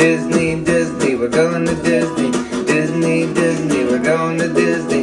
Disney, Disney, we're going to Disney. Disney, Disney, we're going to Disney.